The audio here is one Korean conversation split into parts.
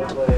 아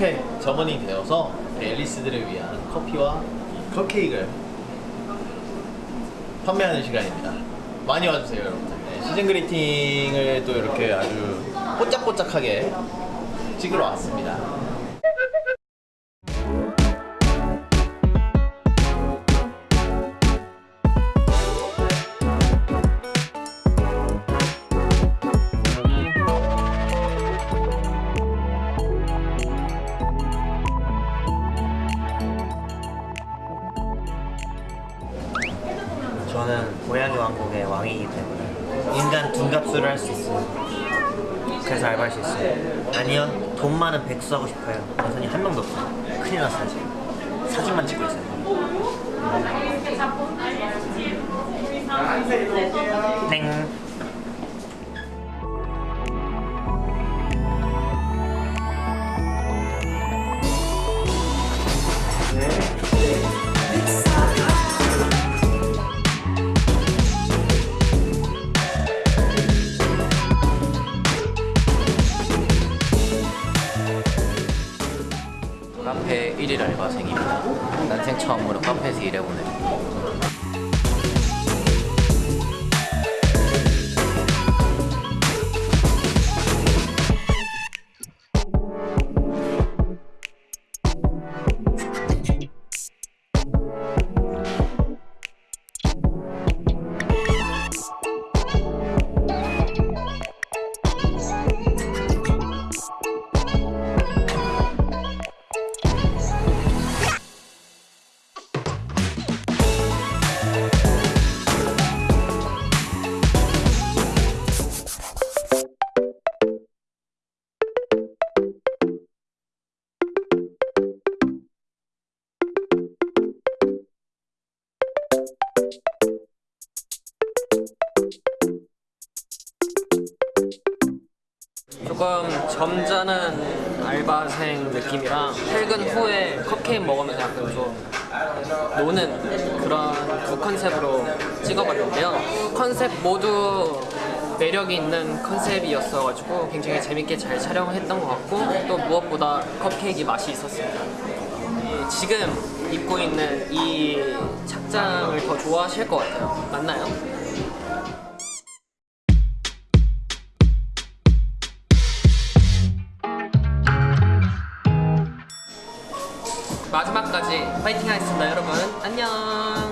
카페 점원이 되어서 앨리스들을 위한 커피와 이 컵케이크를 판매하는 시간입니다. 많이 와주세요 여러분들. 네, 시즌 그리팅을 또 이렇게 아주 뽀짝뽀짝하게 찍으러 왔습니다 왕국의 왕이기 때문에 인간 둔갑수를 할수 있어요. 그래서 알바할 수 있어요. 아니요, 돈 많은 백수 하고 싶어요. 여선이 한 명도 없어요. 큰일 났어요 지금. 사진만 찍고 있어요. 땡. 조금 점잖은 알바생 느낌이랑 퇴근 후에 컵케이크 먹으면서 약간 좀 노는 그런 그 컨셉으로 찍어봤는데요. 컨셉 모두 매력이 있는 컨셉이었어가지고 굉장히 재밌게 잘 촬영했던 것 같고 또 무엇보다 컵케이크 맛이 있었습니다. 이 지금 입고 있는 이 착장을 더 좋아하실 것 같아요. 맞나요? 마지막까지 파이팅 하겠습니다 여러분. 안녕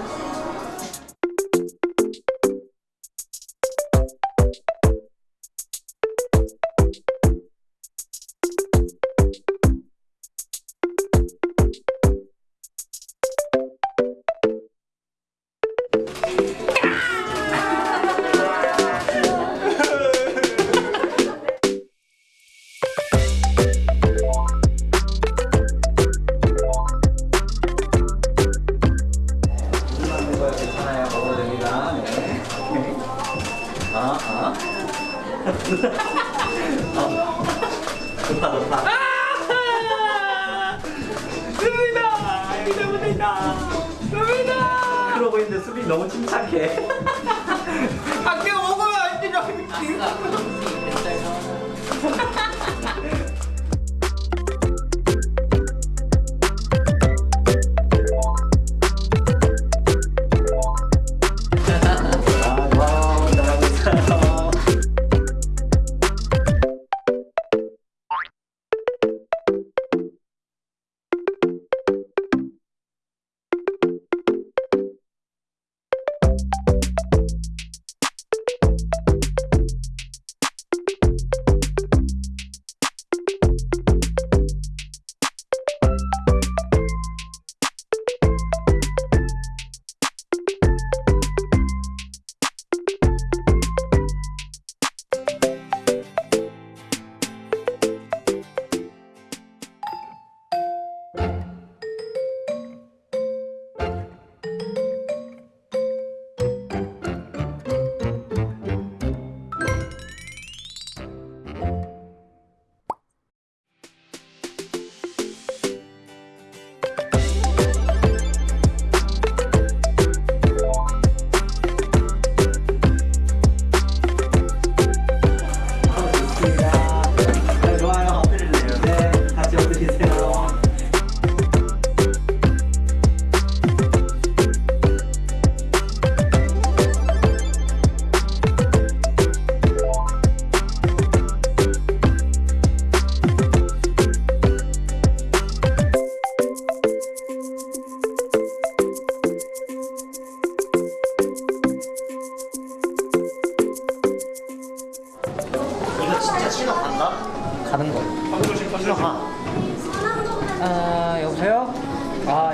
어. 좋다 좋다 수빈아 수빈아 수빈아 수빈아 그러고 있는데 수빈 너무 침착해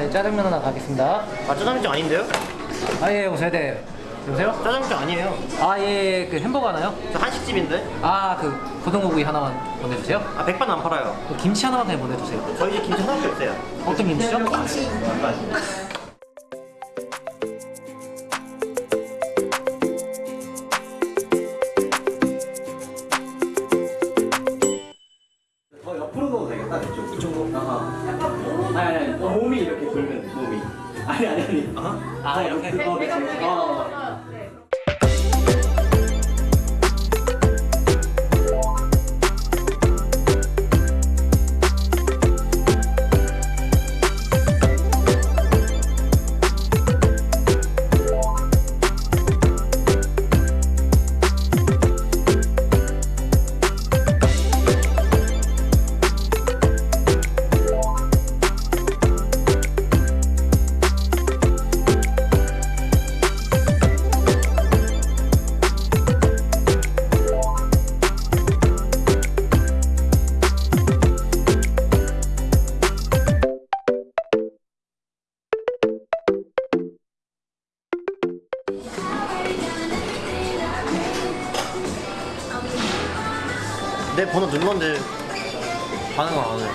예, 짜장면 하나 가겠습니다 아, 짜장면 아닌데요? 아예 여보세요 네 여보세요? 짜장면 아니에요. 아예 그 햄버거 하나요? 저 한식집인데? 아 그 고등어구이 하나만 보내주세요 아, 백반 안 팔아요. 그 김치 하나만 그냥 보내주세요 저희 집 김치 하나밖에 없어요. 어떤 김치죠? 더 내 번호 눌렀는데 반응을 안 해.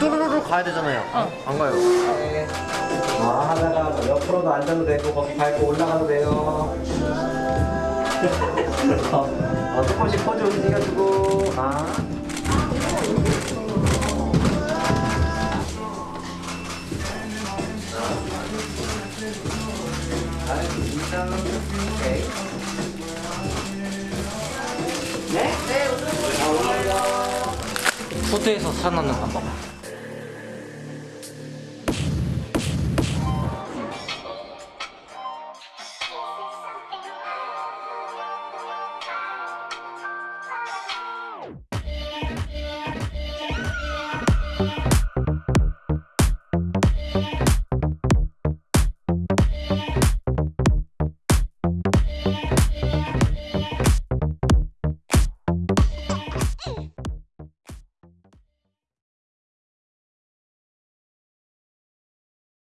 뚜루루루 가야 되잖아요. 안 가요. 아, 하다가 옆으로도 앉아도 되고 거기 밟고 올라가도 돼요. 어, 어, 조금씩 포즈 움직여주고 아. 푸드에서 살아남는 방법